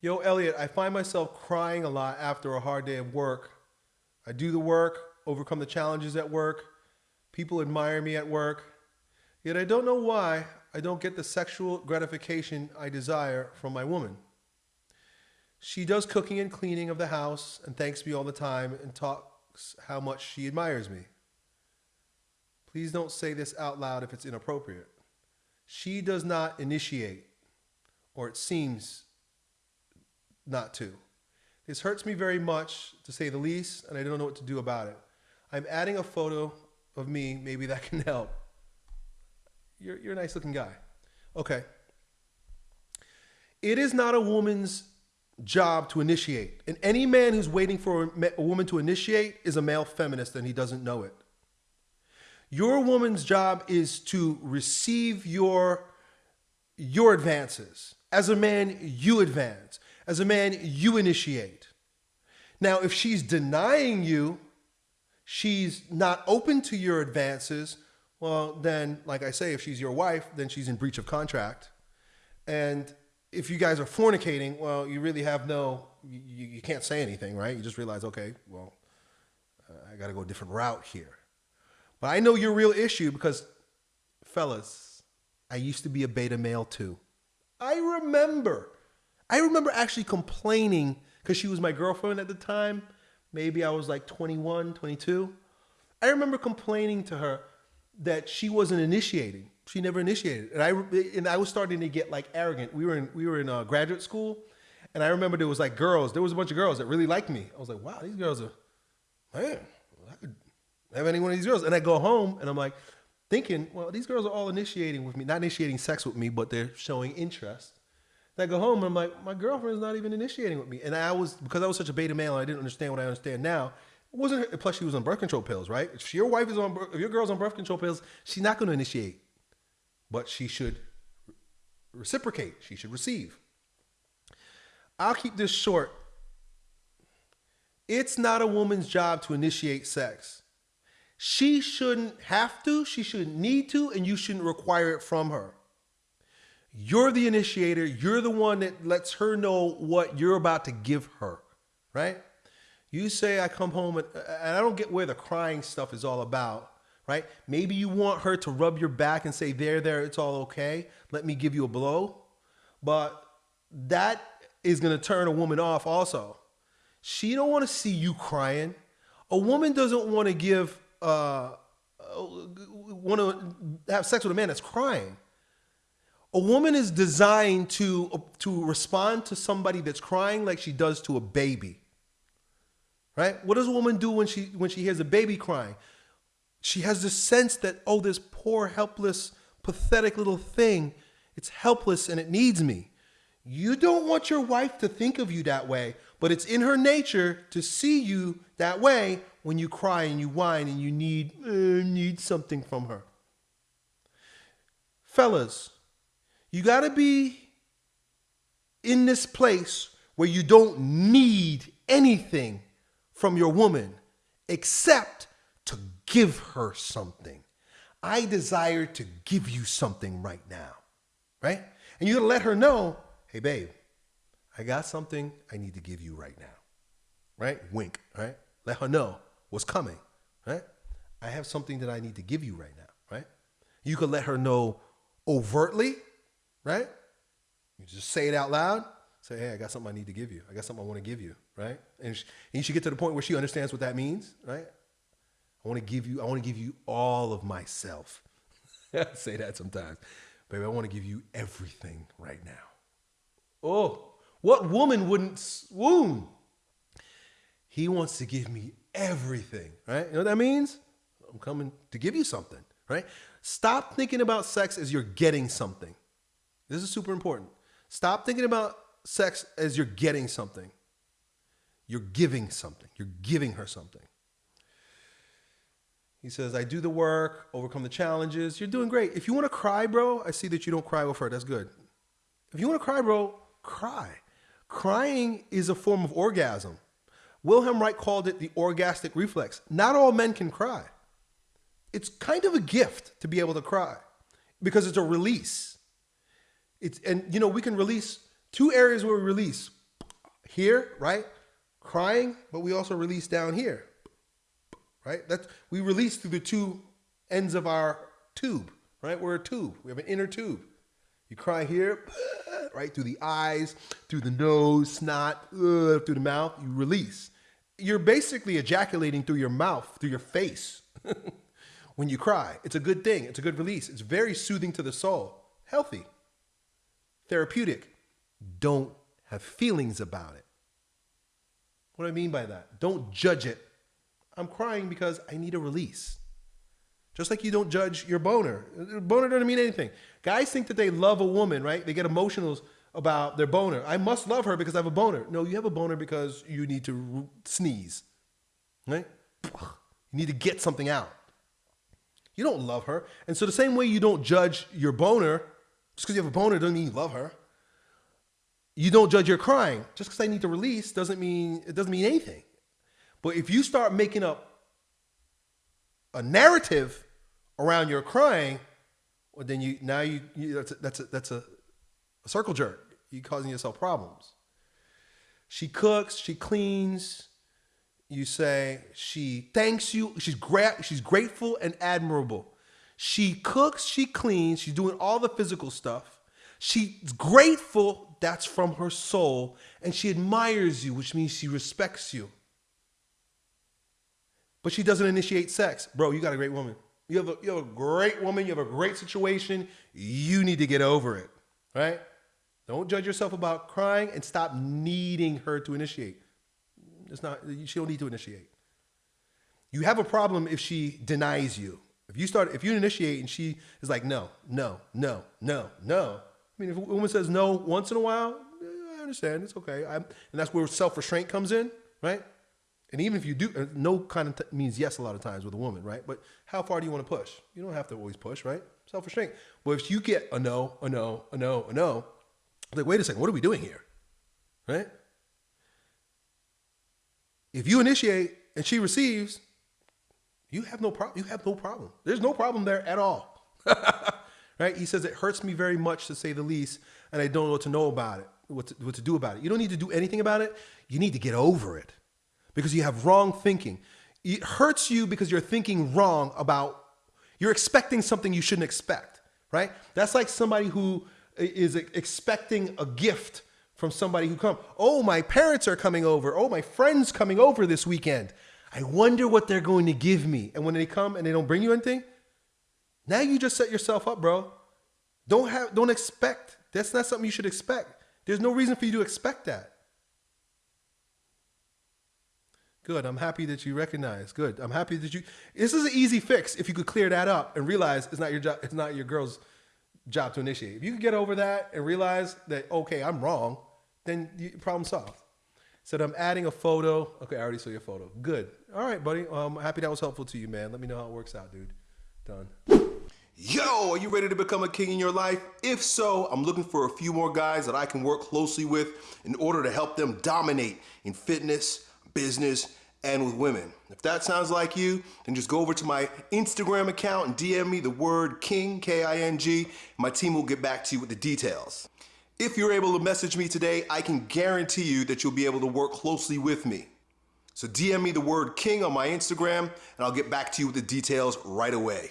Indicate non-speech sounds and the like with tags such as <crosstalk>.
Yo, Elliot, I find myself crying a lot after a hard day of work. I do the work, overcome the challenges at work. People admire me at work. Yet I don't know why I don't get the sexual gratification I desire from my woman. She does cooking and cleaning of the house and thanks me all the time and talks how much she admires me. Please don't say this out loud if it's inappropriate. She does not initiate, or it seems not to. This hurts me very much, to say the least, and I don't know what to do about it. I'm adding a photo of me. Maybe that can help. You're, you're a nice looking guy. Okay. It is not a woman's job to initiate. And any man who's waiting for a woman to initiate is a male feminist and he doesn't know it. Your woman's job is to receive your, your advances. As a man, you advance. As a man, you initiate. Now, if she's denying you, she's not open to your advances, well, then, like I say, if she's your wife, then she's in breach of contract. And if you guys are fornicating, well, you really have no, you, you can't say anything, right? You just realize, okay, well, uh, I got to go a different route here. But I know your real issue because, fellas, I used to be a beta male too. I remember I remember actually complaining because she was my girlfriend at the time. Maybe I was like 21, 22. I remember complaining to her that she wasn't initiating. She never initiated, and I and I was starting to get like arrogant. We were in we were in uh, graduate school, and I remember there was like girls. There was a bunch of girls that really liked me. I was like, wow, these girls are man. I could have any one of these girls. And I go home and I'm like thinking, well, these girls are all initiating with me, not initiating sex with me, but they're showing interest. I go home and I'm like, my girlfriend's not even initiating with me. And I was, because I was such a beta male, I didn't understand what I understand now. It wasn't, plus she was on birth control pills, right? If your wife is on, if your girl's on birth control pills, she's not going to initiate, but she should reciprocate. She should receive. I'll keep this short. It's not a woman's job to initiate sex. She shouldn't have to, she shouldn't need to, and you shouldn't require it from her. You're the initiator. You're the one that lets her know what you're about to give her, right? You say, I come home and, and I don't get where the crying stuff is all about, right? Maybe you want her to rub your back and say, there, there, it's all okay. Let me give you a blow. But that is going to turn a woman off also. She don't want to see you crying. A woman doesn't want to give, uh, uh want to have sex with a man that's crying. A woman is designed to, to respond to somebody that's crying like she does to a baby. Right? What does a woman do when she when she hears a baby crying? She has this sense that, oh, this poor, helpless, pathetic little thing, it's helpless and it needs me. You don't want your wife to think of you that way, but it's in her nature to see you that way when you cry and you whine and you need uh, need something from her. Fellas, you got to be in this place where you don't need anything from your woman except to give her something. I desire to give you something right now, right? And you let her know, hey, babe, I got something I need to give you right now, right? Wink, right? Let her know what's coming, right? I have something that I need to give you right now, right? You could let her know overtly right? You just say it out loud. Say, hey, I got something I need to give you. I got something I want to give you, right? And, she, and you should get to the point where she understands what that means, right? I want to give you, I want to give you all of myself. <laughs> Say that sometimes. Baby, I want to give you everything right now. Oh, what woman wouldn't swoon? He wants to give me everything, right? You know what that means? I'm coming to give you something, right? Stop thinking about sex as you're getting something. This is super important. Stop thinking about sex as you're getting something. You're giving something. You're giving her something. He says, I do the work, overcome the challenges. You're doing great. If you want to cry, bro, I see that you don't cry with her. That's good. If you want to cry, bro, cry. Crying is a form of orgasm. Wilhelm Reich called it the orgastic reflex. Not all men can cry. It's kind of a gift to be able to cry because it's a release. It's and you know we can release two areas where we release here, right? Crying, but we also release down here, right? That's we release through the two ends of our tube, right? We're a tube. We have an inner tube. You cry here, <laughs> right through the eyes, through the nose, snot, through the mouth. You release. You're basically ejaculating through your mouth, through your face. <laughs> when you cry, it's a good thing. It's a good release. It's very soothing to the soul. Healthy, therapeutic. Don't have feelings about it. What do I mean by that? Don't judge it. I'm crying because I need a release. Just like you don't judge your boner. Boner doesn't mean anything. Guys think that they love a woman, right? They get emotional about their boner. I must love her because I have a boner. No, you have a boner because you need to sneeze, right? You need to get something out. You don't love her. And so the same way you don't judge your boner, just because you have a boner doesn't mean you love her. You don't judge your crying. Just because I need to release doesn't mean it doesn't mean anything. But if you start making up a narrative around your crying, well, then you now you, you that's a, that's a, that's a, a circle jerk. You're causing yourself problems. She cooks, she cleans. You say she thanks you. She's gra- she's grateful and admirable. She cooks, she cleans, she's doing all the physical stuff. She's grateful, that's from her soul, and she admires you, which means she respects you. But she doesn't initiate sex. Bro, you got a great woman. You have a, you have a great woman, you have a great situation. You need to get over it, right? Don't judge yourself about crying and stop needing her to initiate. It's not, she don't need to initiate. You have a problem if she denies you. If you start, if you initiate and she is like, no, no, no, no, no. I mean, if a woman says no once in a while, I understand. It's okay. I'm, and that's where self restraint comes in, right? And even if you do, uh, no kind of means yes a lot of times with a woman, right? But how far do you want to push? You don't have to always push, right? Self restraint. But if you get a no, a no, a no, a no, like, wait a second, what are we doing here? Right? If you initiate and she receives, you have no problem. You have no problem. There's no problem there at all. <laughs> right? He says it hurts me very much to say the least, and I don't know what to know about it, what to, what to do about it. You don't need to do anything about it. You need to get over it because you have wrong thinking. It hurts you because you're thinking wrong about, you're expecting something you shouldn't expect, right? That's like somebody who is expecting a gift from somebody who come. Oh, my parents are coming over. Oh, my friends coming over this weekend. I wonder what they're going to give me. And when they come and they don't bring you anything, now you just set yourself up, bro. Don't have don't expect. That's not something you should expect. There's no reason for you to expect that. Good. I'm happy that you recognize. Good. I'm happy that you This is an easy fix if you could clear that up and realize it's not your job it's not your girl's job to initiate. If you can get over that and realize that okay, I'm wrong, then you, problem solved. Said I'm adding a photo. Okay, I already saw your photo. Good. All right, buddy. I'm um, happy that was helpful to you, man. Let me know how it works out, dude. Done. Yo, are you ready to become a king in your life? If so, I'm looking for a few more guys that I can work closely with in order to help them dominate in fitness, business, and with women. If that sounds like you, then just go over to my Instagram account and DM me the word king, K-I-N-G. My team will get back to you with the details. If you're able to message me today, I can guarantee you that you'll be able to work closely with me. So DM me the word king on my Instagram and I'll get back to you with the details right away.